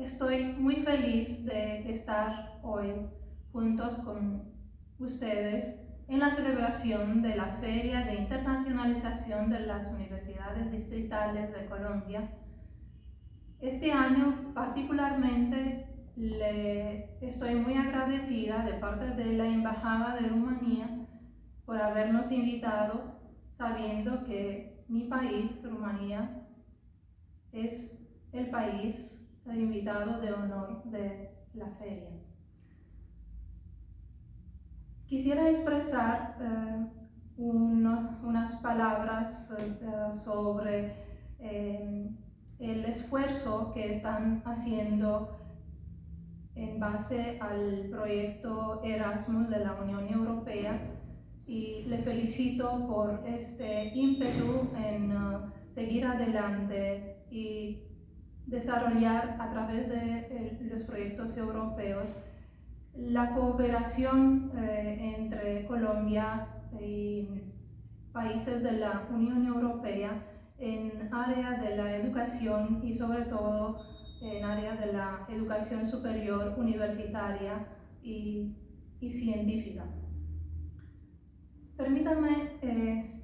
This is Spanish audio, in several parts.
Estoy muy feliz de estar hoy juntos con ustedes en la celebración de la Feria de Internacionalización de las Universidades Distritales de Colombia. Este año particularmente le estoy muy agradecida de parte de la Embajada de Rumanía por habernos invitado sabiendo que mi país, Rumanía, es el país invitado de honor de la feria. Quisiera expresar eh, unas palabras eh, sobre eh, el esfuerzo que están haciendo en base al proyecto Erasmus de la Unión Europea y le felicito por este ímpetu en seguir adelante y desarrollar a través de los proyectos europeos la cooperación eh, entre Colombia y países de la Unión Europea en área de la educación y sobre todo en área de la educación superior universitaria y, científica. Permítanme eh,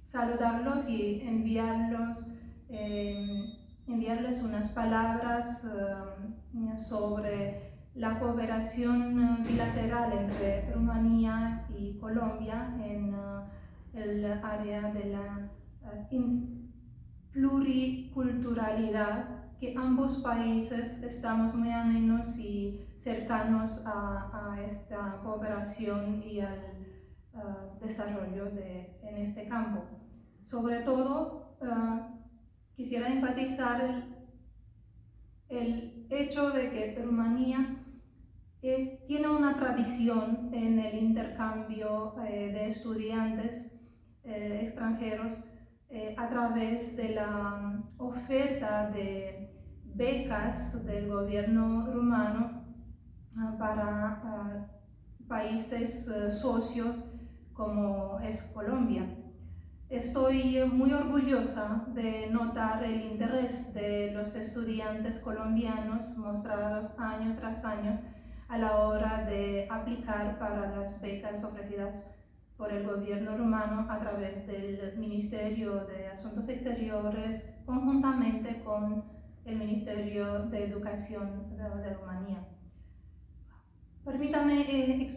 saludarlos y enviarlos eh, enviarles unas palabras eh, sobre la cooperación bilateral entre Rumanía y Colombia en eh, el área de la eh, pluriculturalidad que ambos países estamos muy amenos y cercanos a, esta cooperación y al desarrollo de, en este campo. Sobre todo, quisiera enfatizar el, hecho de que Rumanía tiene una tradición en el intercambio eh, de estudiantes eh, extranjeros eh, a través de la oferta de becas del gobierno rumano ah, para ah, países socios como es Colombia. Estoy muy orgullosa de notar el interés de los estudiantes colombianos mostrados año tras año a la hora de aplicar para las becas ofrecidas por el gobierno rumano a través del Ministerio de Asuntos Exteriores conjuntamente con el Ministerio de Educación de, Rumanía. Permítame eh, expresar